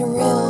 surreal.